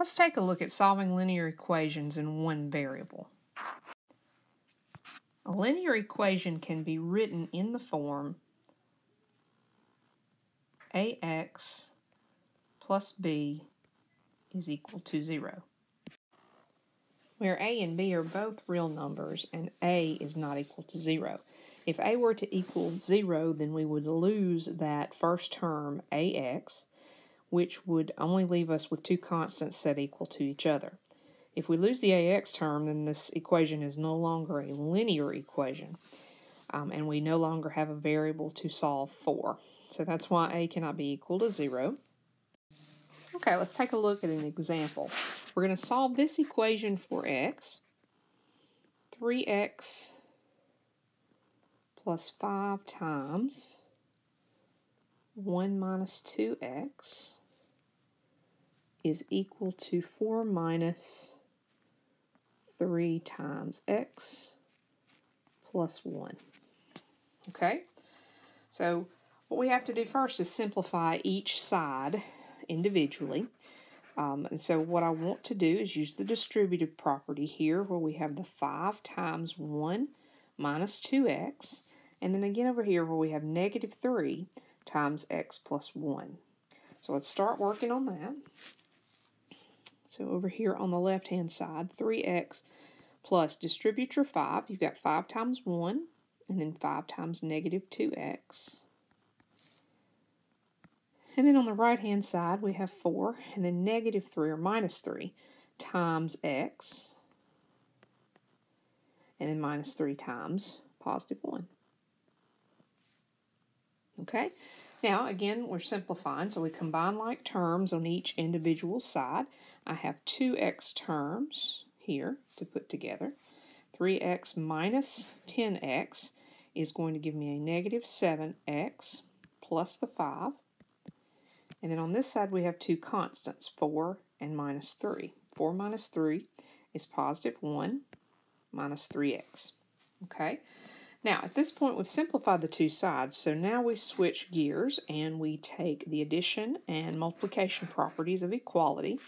Let's take a look at solving linear equations in one variable. A linear equation can be written in the form ax plus b is equal to 0, where a and b are both real numbers and a is not equal to 0. If a were to equal 0, then we would lose that first term, ax, which would only leave us with two constants set equal to each other. If we lose the ax term, then this equation is no longer a linear equation, um, and we no longer have a variable to solve for. So that's why a cannot be equal to 0. Okay, let's take a look at an example. We're going to solve this equation for x. 3x plus 5 times 1 minus 2x is equal to 4 minus 3 times x plus 1. Okay, so what we have to do first is simplify each side individually. Um, and so what I want to do is use the distributive property here where we have the 5 times 1 minus 2x. And then again over here where we have negative 3 times x plus 1. So let's start working on that. So over here on the left-hand side, 3x plus distribute your 5. You've got 5 times 1, and then 5 times negative 2x. And then on the right-hand side, we have 4, and then negative 3 or minus 3 times x, and then minus 3 times positive 1. Okay, now again, we're simplifying, so we combine like terms on each individual side. I have 2x terms here to put together. 3x minus 10x is going to give me a negative 7x plus the 5. And then on this side we have two constants, 4 and minus 3. 4 minus 3 is positive 1 minus 3x. Okay, now at this point we've simplified the two sides, so now we switch gears and we take the addition and multiplication properties of equality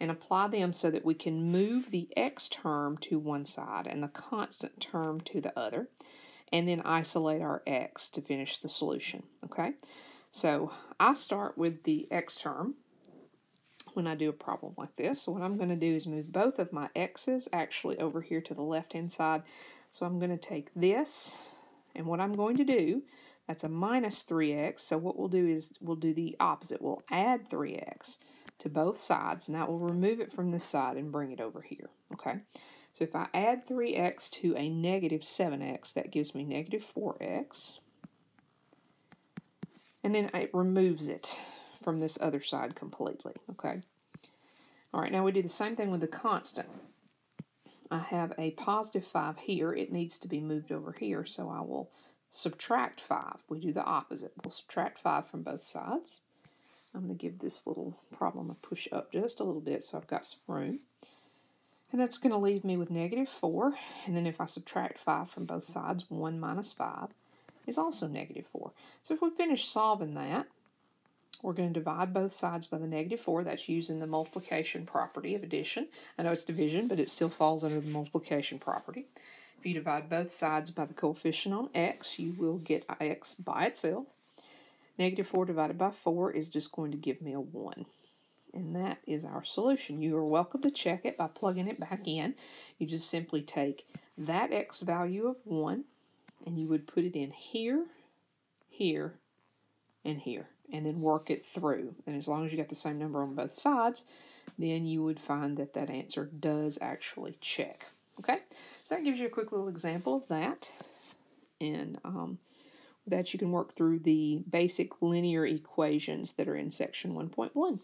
and apply them so that we can move the x term to one side and the constant term to the other, and then isolate our x to finish the solution, okay? So I start with the x term when I do a problem like this. So what I'm going to do is move both of my x's actually over here to the left-hand side. So I'm going to take this, and what I'm going to do, that's a minus 3x, so what we'll do is we'll do the opposite. We'll add 3x to both sides, and that will remove it from this side and bring it over here, okay? So if I add 3x to a negative 7x, that gives me negative 4x. And then it removes it from this other side completely, okay? All right, now we do the same thing with the constant. I have a positive 5 here. It needs to be moved over here, so I will subtract 5. We do the opposite. We'll subtract 5 from both sides. I'm going to give this little problem a push up just a little bit so I've got some room. And that's going to leave me with negative 4. And then if I subtract 5 from both sides, 1 minus 5 is also negative 4. So if we finish solving that, we're going to divide both sides by the negative 4. That's using the multiplication property of addition. I know it's division, but it still falls under the multiplication property. If you divide both sides by the coefficient on x, you will get x by itself. Negative 4 divided by 4 is just going to give me a 1. And that is our solution. You are welcome to check it by plugging it back in. You just simply take that x value of 1 and you would put it in here, here, and here, and then work it through. And as long as you got the same number on both sides, then you would find that that answer does actually check. Okay, so that gives you a quick little example of that. And um, that you can work through the basic linear equations that are in section 1.1.